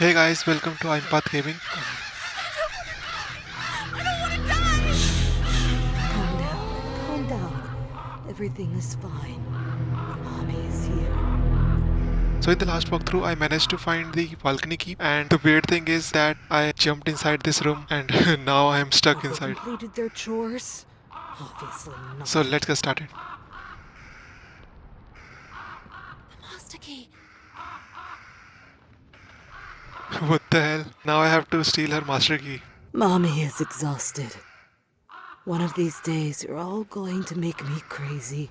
Hey guys, welcome to Impath Gaming. Calm down. Calm down. Everything is fine. Mommy is here. So in the last walkthrough, I managed to find the balcony key and the weird thing is that I jumped inside this room and now I am stuck inside. completed their chores? Obviously not. So let's get started. Master key. What the hell? Now I have to steal her master key. Mommy is exhausted. One of these days, you're all going to make me crazy.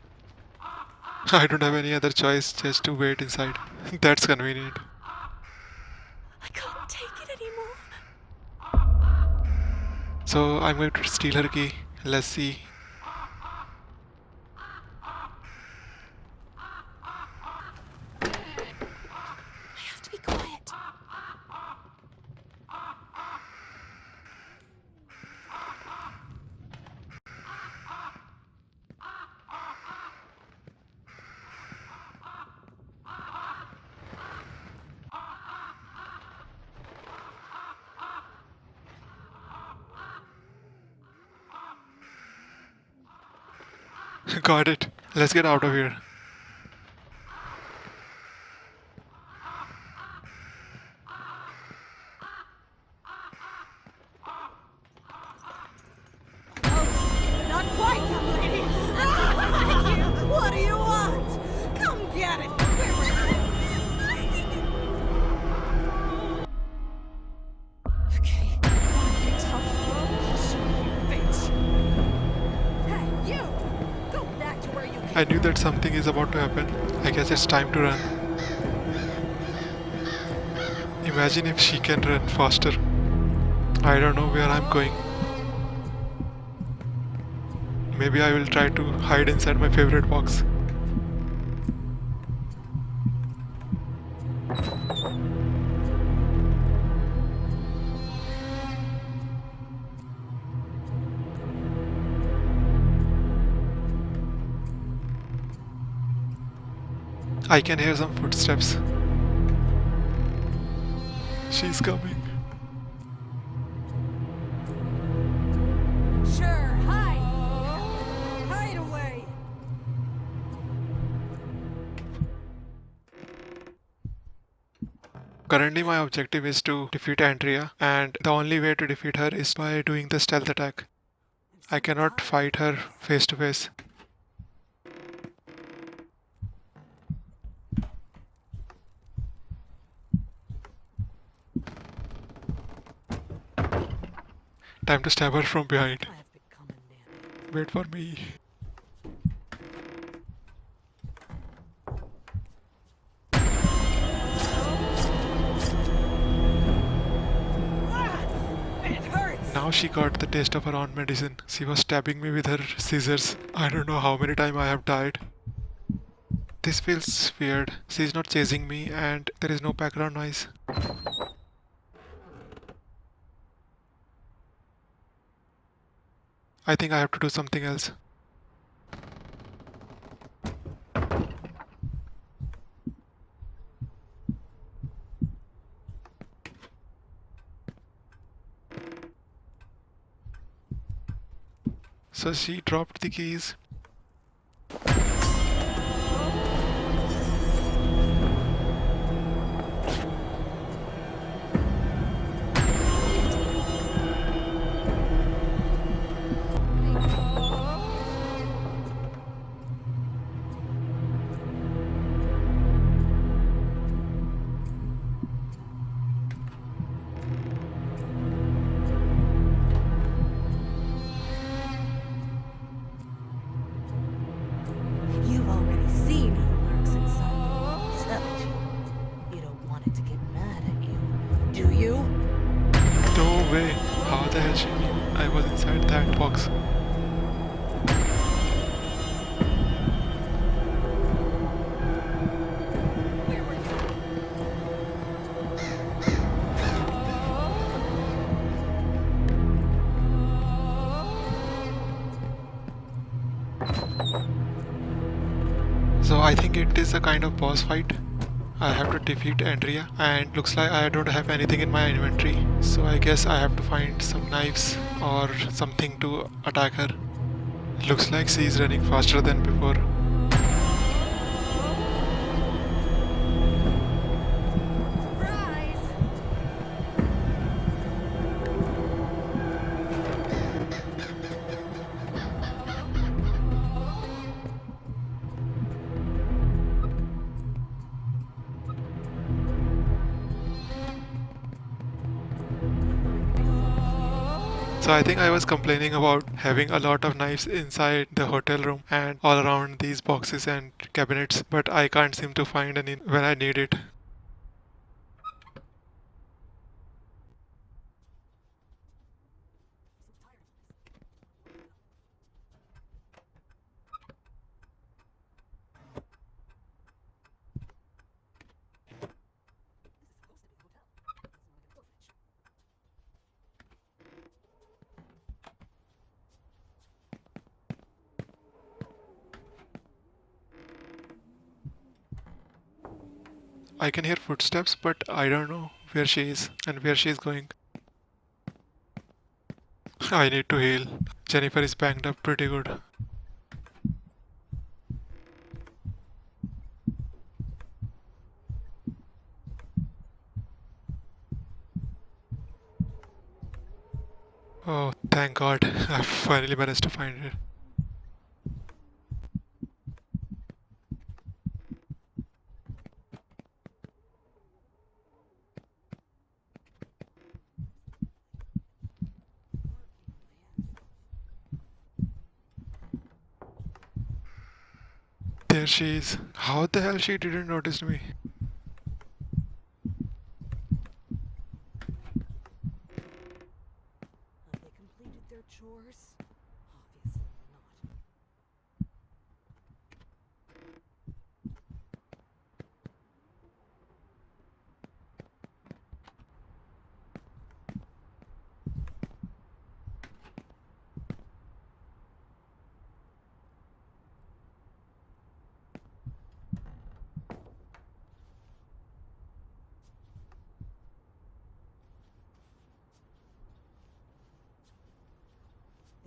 I don't have any other choice just to wait inside. That's convenient. I can't take it anymore. So I'm going to steal her key. Let's see. I have to be quiet. Got it. Let's get out of here. I knew that something is about to happen. I guess it's time to run. Imagine if she can run faster. I don't know where I'm going. Maybe I will try to hide inside my favorite box. I can hear some footsteps. She's coming. Sure, hide! Hide away! Currently my objective is to defeat Andrea and the only way to defeat her is by doing the stealth attack. I cannot fight her face to face. Time to stab her from behind. I have become a nanny. Wait for me. Now she got the taste of her own medicine. She was stabbing me with her scissors. I don't know how many times I have died. This feels weird. She's not chasing me and there is no background noise. I think I have to do something else. So she dropped the keys. It is a kind of boss fight. I have to defeat Andrea and looks like I don't have anything in my inventory. So I guess I have to find some knives or something to attack her. Looks like she is running faster than before. I think I was complaining about having a lot of knives inside the hotel room and all around these boxes and cabinets, but I can't seem to find any when I need it. I can hear footsteps, but I don't know where she is and where she is going. I need to heal. Jennifer is banged up pretty good. Oh, thank God. I finally managed to find it. There she is. How the hell she didn't notice me? Have they completed their chores? Obviously not.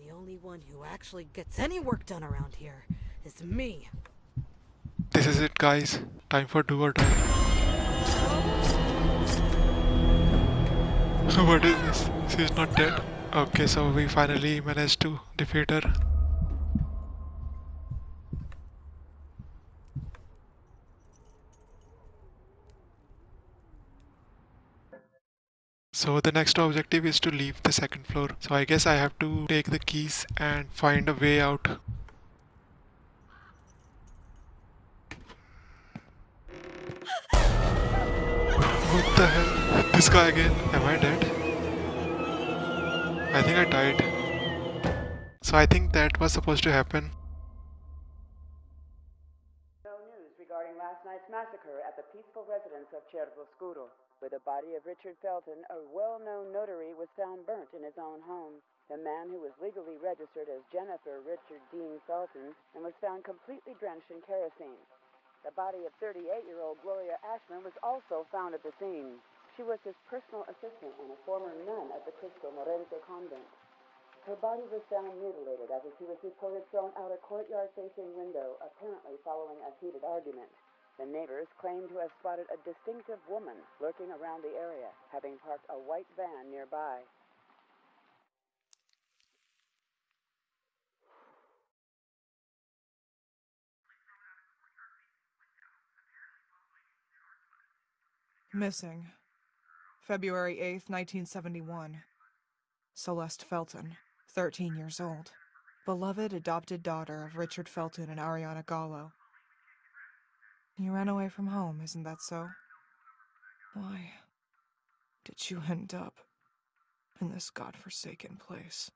The only one who actually gets any work done around here is me. This is it, guys. Time for do or die. what is this? She's not dead. Okay, so we finally managed to defeat her. So the next objective is to leave the second floor. So I guess I have to take the keys and find a way out. What the hell? This guy again? Am I dead? I think I died. So I think that was supposed to happen. No news regarding last night's massacre at the peaceful residence of Cervoscuro, where the body of Richard Felton, a well-known notary, was found burnt in his own home. The man who was legally registered as Jennifer Richard Dean Felton and was found completely drenched in kerosene. The body of 38-year-old Gloria Ashmann was also found at the scene. She was his personal assistant and a former nun at the Cristo Morente convent. Her body was found mutilated after she was reported thrown out a courtyard-facing window, apparently following a heated argument. The neighbors claim to have spotted a distinctive woman lurking around the area, having parked a white van nearby. Missing. February 8th, 1971. Celeste Felton, 13 years old. Beloved adopted daughter of Richard Felton and Ariana Gallo. You ran away from home, isn't that so? Why did you end up in this godforsaken place?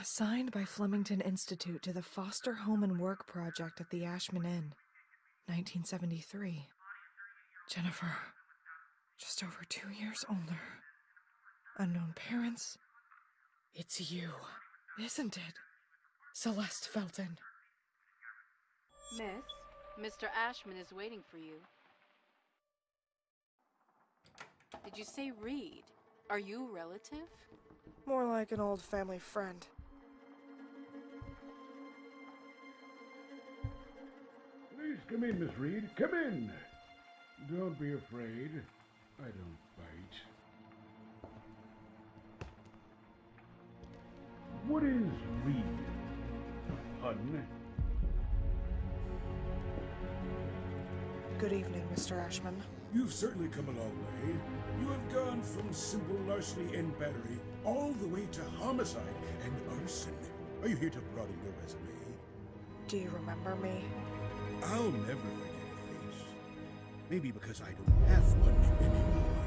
Assigned by Flemington Institute to the Foster Home and Work Project at the Ashmann Inn, 1973. Jennifer, just over two years older. Unknown parents. It's you, isn't it? Celeste Felton. Miss, Mr. Ashmann is waiting for you. Did you say Reed? Are you a relative? More like an old family friend. Come in, Miss Reed. Come in. Don't be afraid. I don't bite. What is Reed? Hun? Good evening, Mr. Ashmann. You've certainly come a long way. You have gone from simple larceny and battery all the way to homicide and arson. Are you here to broaden your resume? Do you remember me? I'll never forget a face. Maybe because I don't have one anymore.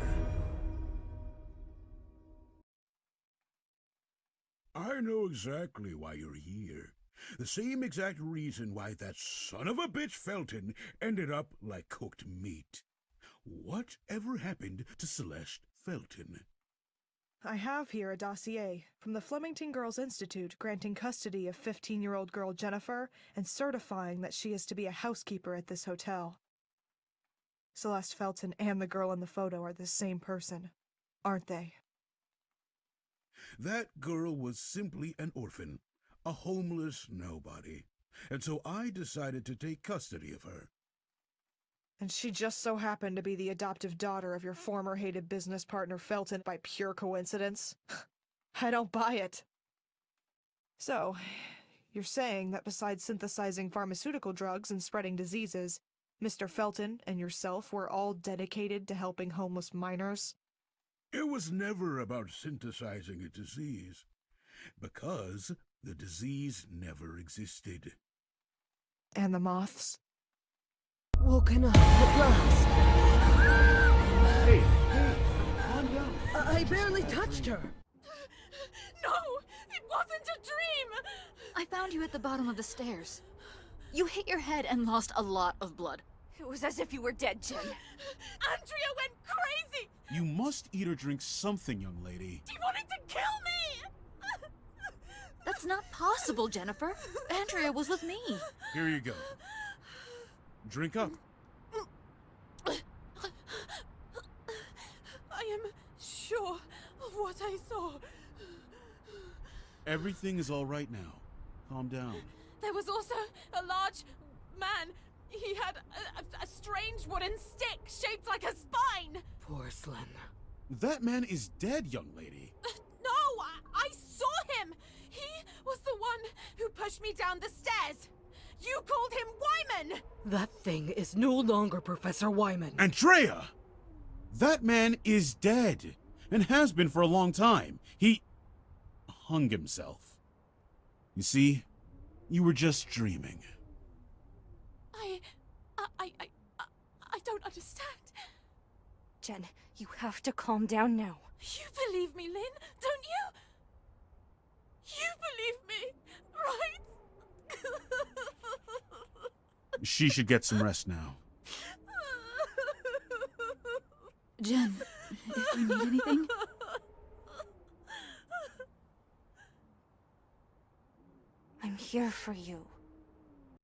I know exactly why you're here. The same exact reason why that son of a bitch Felton ended up like cooked meat. What ever happened to Celeste Felton? I have here a dossier from the Flemington Girls Institute granting custody of 15 year old girl Jennifer and certifying that she is to be a housekeeper at this hotel. Celeste Felton and the girl in the photo are the same person, aren't they? That girl was simply an orphan, a homeless nobody. And so I decided to take custody of her. And she just so happened to be the adoptive daughter of your former hated business partner Felton by pure coincidence? I don't buy it. So, you're saying that besides synthesizing pharmaceutical drugs and spreading diseases, Mr. Felton and yourself were all dedicated to helping homeless minors? It was never about synthesizing a disease, because the disease never existed. And the moths? Woken up at last. Hey, hey, calm down. I, I barely touched her. No! It wasn't a dream! I found you at the bottom of the stairs. You hit your head and lost a lot of blood. It was as if you were dead, Jen. Andrea went crazy! You must eat or drink something, young lady. He wanted to kill me! That's not possible, Jennifer. Andrea was with me. Here you go. Drink up. I am sure of what I saw. Everything is all right now. Calm down. There was also a large man. He had a, a- a strange wooden stick shaped like a spine. Porcelain. That man is dead, young lady. Uh, no, I, I saw him. He was the one who pushed me down the stairs. You called him Wyman. That thing is no longer Professor Wyman. Andrea! That man is dead, and has been for a long time. He hung himself. You see, you were just dreaming. I, I, I, I, I- I don't understand. Jen, you have to calm down now. You believe me, Lynn, don't you? You believe me, right? She should get some rest now. Jen, if you need anything, I'm here for you.